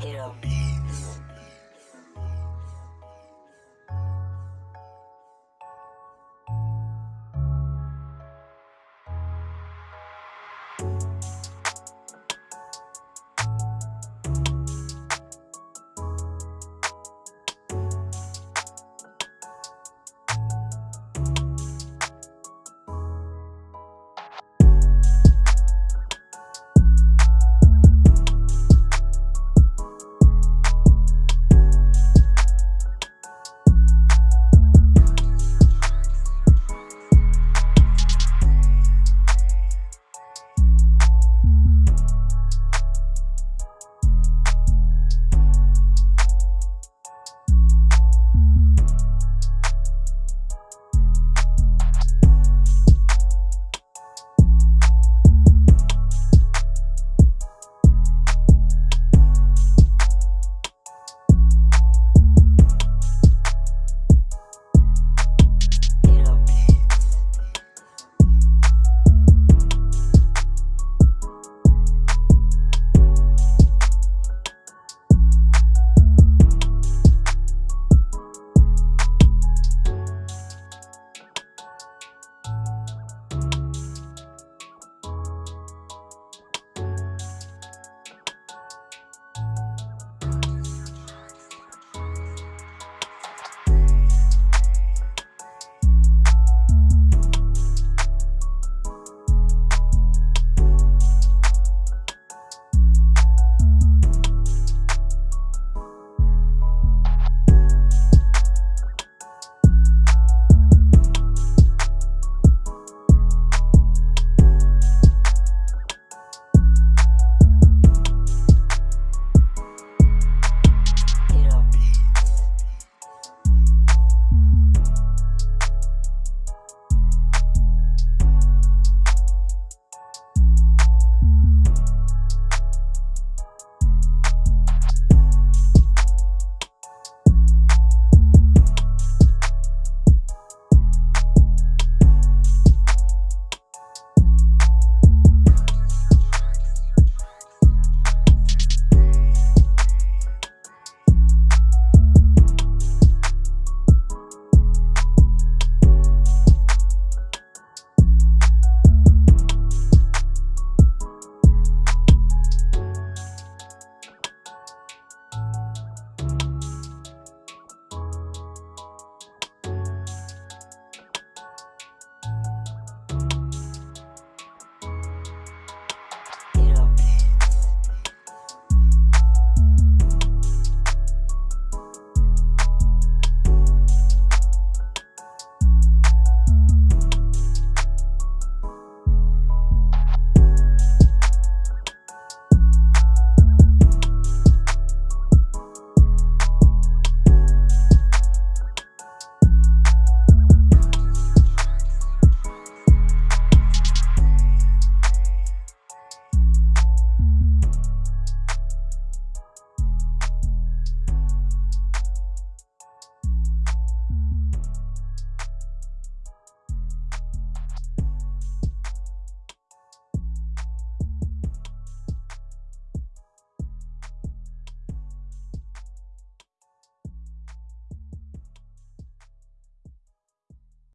Hit up.